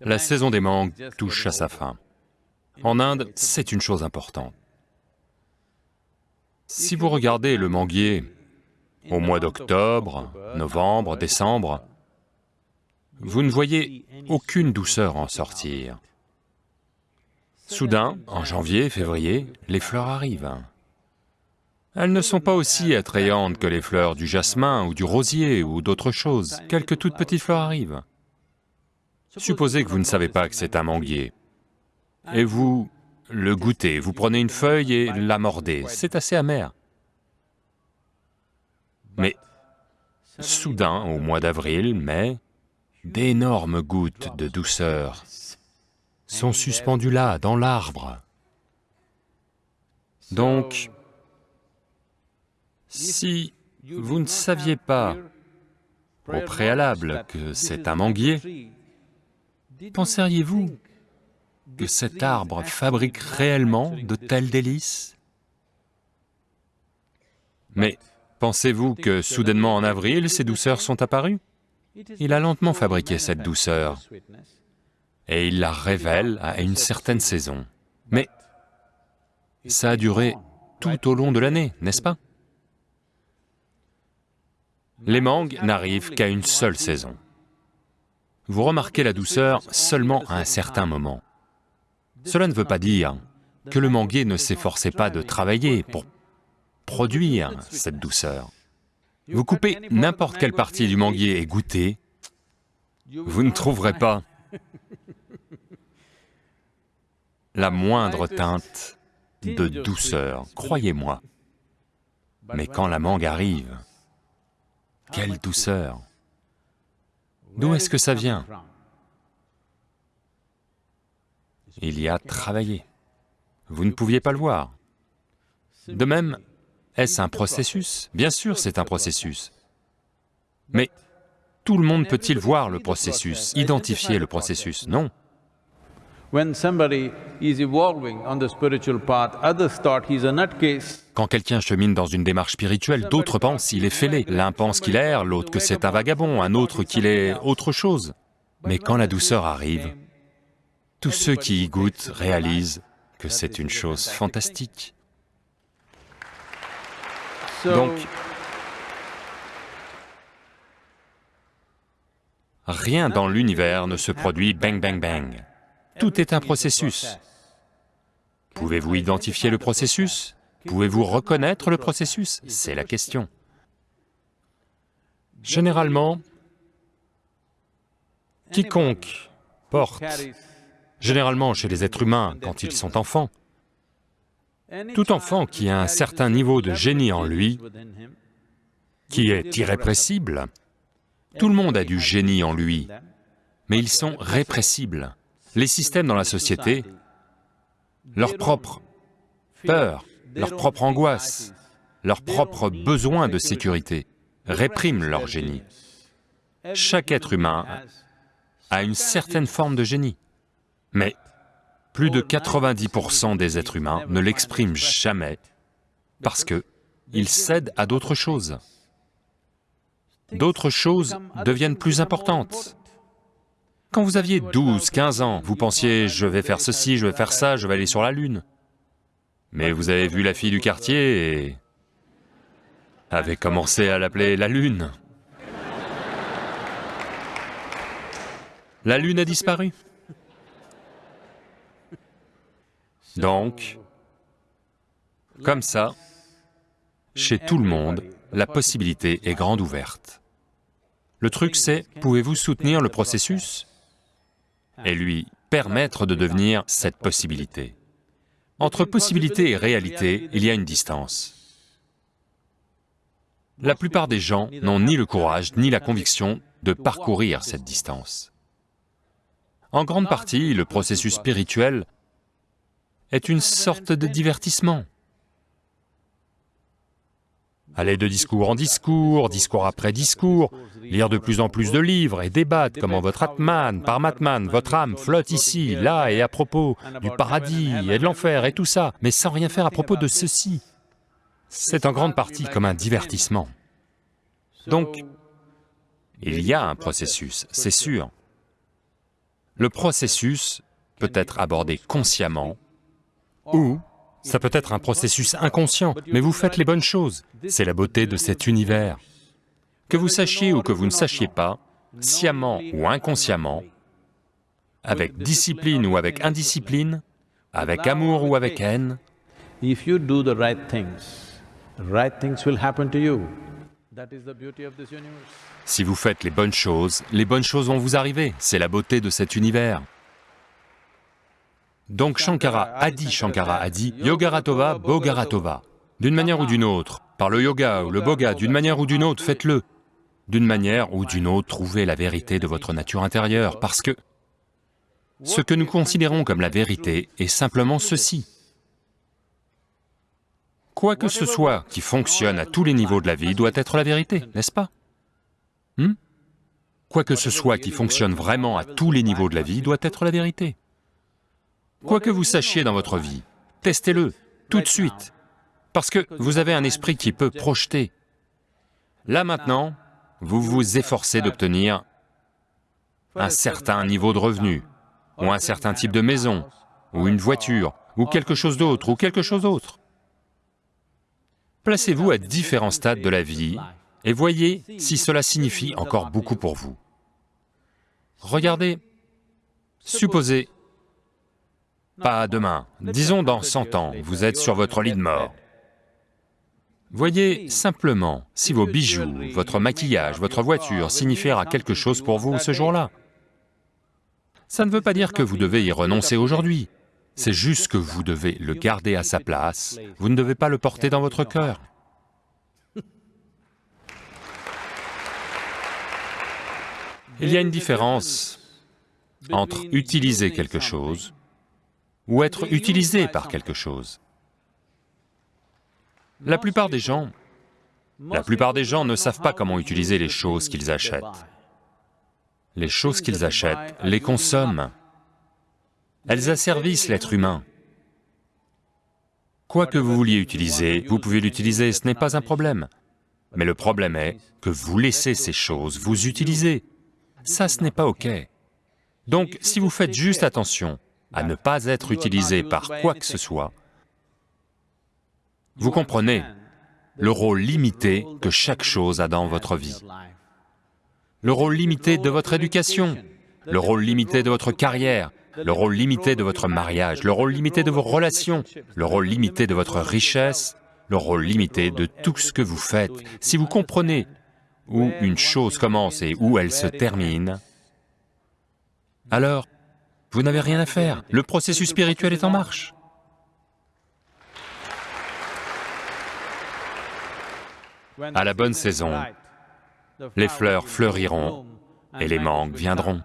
La saison des mangues touche à sa fin. En Inde, c'est une chose importante. Si vous regardez le manguier au mois d'octobre, novembre, décembre, vous ne voyez aucune douceur en sortir. Soudain, en janvier, février, les fleurs arrivent. Elles ne sont pas aussi attrayantes que les fleurs du jasmin ou du rosier ou d'autres choses, quelques toutes petites fleurs arrivent. Supposez que vous ne savez pas que c'est un manguier, et vous le goûtez, vous prenez une feuille et la mordez, c'est assez amer. Mais soudain, au mois d'avril, mai, d'énormes gouttes de douceur sont suspendues là, dans l'arbre. Donc, si vous ne saviez pas au préalable que c'est un manguier, penseriez-vous que cet arbre fabrique réellement de tels délices? Mais pensez-vous que soudainement en avril, ces douceurs sont apparues? Il a lentement fabriqué cette douceur, et il la révèle à une certaine saison. Mais ça a duré tout au long de l'année, n'est-ce pas? Les mangues n'arrivent qu'à une seule saison. Vous remarquez la douceur seulement à un certain moment. Cela ne veut pas dire que le manguier ne s'efforçait pas de travailler pour produire cette douceur. Vous coupez n'importe quelle partie du manguier et goûtez, vous ne trouverez pas la moindre teinte de douceur, croyez-moi. Mais quand la mangue arrive, quelle douceur D'où est-ce que ça vient? Il y a travaillé. Vous ne pouviez pas le voir. De même, est-ce un processus? Bien sûr c'est un processus. Mais tout le monde peut-il voir le processus, identifier le processus? Non. Quand quelqu'un chemine dans une démarche spirituelle, d'autres pensent qu'il est fêlé. L'un pense qu'il est l'autre que c'est un vagabond, un autre qu'il est autre chose. Mais quand la douceur arrive, tous ceux qui y goûtent réalisent que c'est une chose fantastique. Donc, rien dans l'univers ne se produit bang bang bang. Tout est un processus. Pouvez-vous identifier le processus? Pouvez-vous reconnaître le processus? C'est la question. Généralement, quiconque porte, généralement chez les êtres humains quand ils sont enfants, tout enfant qui a un certain niveau de génie en lui, qui est irrépressible, tout le monde a du génie en lui, mais ils sont répressibles les systèmes dans la société, leur propre peur, leur propre angoisse, leur propre besoin de sécurité répriment leur génie. Chaque être humain a une certaine forme de génie, mais plus de 90% des êtres humains ne l'expriment jamais parce que ils cèdent à d'autres choses. D'autres choses deviennent plus importantes. Quand vous aviez 12, 15 ans, vous pensiez « je vais faire ceci, je vais faire ça, je vais aller sur la Lune ». Mais vous avez vu la fille du quartier et avez commencé à l'appeler la Lune. La Lune a disparu. Donc, comme ça, chez tout le monde, la possibilité est grande ouverte. Le truc c'est, pouvez-vous soutenir le processus et lui permettre de devenir cette possibilité? Entre possibilité et réalité, il y a une distance. La plupart des gens n'ont ni le courage ni la conviction de parcourir cette distance. En grande partie, le processus spirituel est une sorte de divertissement. Aller de discours en discours, discours après discours, lire de plus en plus de livres et débattre comment votre Atman, Parmatman, votre âme flotte ici, là et à propos du paradis et de l'enfer et tout ça, mais sans rien faire à propos de ceci. C'est en grande partie comme un divertissement. Donc, il y a un processus, c'est sûr. Le processus peut être abordé consciemment ou ça peut être un processus inconscient, mais vous faites les bonnes choses. C'est la beauté de cet univers. Que vous sachiez ou que vous ne sachiez pas, sciemment ou inconsciemment, avec discipline ou avec indiscipline, avec amour ou avec haine, si vous faites les bonnes choses, les bonnes choses vont vous arriver. C'est la beauté de cet univers. Donc Shankara, Adi Shankara a dit Yogaratova, Bogaratova. D'une manière ou d'une autre, par le yoga ou le boga, d'une manière ou d'une autre, faites-le. D'une manière ou d'une autre, trouvez la vérité de votre nature intérieure, parce que ce que nous considérons comme la vérité est simplement ceci. Quoi que ce soit qui fonctionne à tous les niveaux de la vie doit être la vérité, n'est-ce pas? Hmm? Quoi que ce soit qui fonctionne vraiment à tous les niveaux de la vie doit être la vérité. Quoi que vous sachiez dans votre vie, testez-le, tout de suite, parce que vous avez un esprit qui peut projeter. Là maintenant, vous vous efforcez d'obtenir un certain niveau de revenu, ou un certain type de maison, ou une voiture, ou quelque chose d'autre, ou quelque chose d'autre. Placez-vous à différents stades de la vie et voyez si cela signifie encore beaucoup pour vous. Regardez, supposez, pas demain, disons dans 100 ans, vous êtes sur votre lit de mort. Voyez simplement si vos bijoux, votre maquillage, votre voiture signifiera quelque chose pour vous ce jour-là. Ça ne veut pas dire que vous devez y renoncer aujourd'hui, c'est juste que vous devez le garder à sa place, vous ne devez pas le porter dans votre cœur. Il y a une différence entre utiliser quelque chose ou être utilisé par quelque chose. La plupart des gens, la plupart des gens ne savent pas comment utiliser les choses qu'ils achètent. Les choses qu'ils achètent les consomment. Elles asservissent l'être humain. Quoi que vous vouliez utiliser, vous pouvez l'utiliser, ce n'est pas un problème. Mais le problème est que vous laissez ces choses vous utiliser. Ça, ce n'est pas OK. Donc, si vous faites juste attention à ne pas être utilisé par quoi que ce soit, vous comprenez le rôle limité que chaque chose a dans votre vie, le rôle limité de votre éducation, le rôle limité de votre carrière, le rôle limité de votre mariage, le rôle limité de vos relations, le rôle limité de votre richesse, le rôle limité de tout ce que vous faites. Si vous comprenez où une chose commence et où elle se termine, alors vous n'avez rien à faire, le processus spirituel est en marche. À la bonne saison, les fleurs fleuriront et les mangues viendront.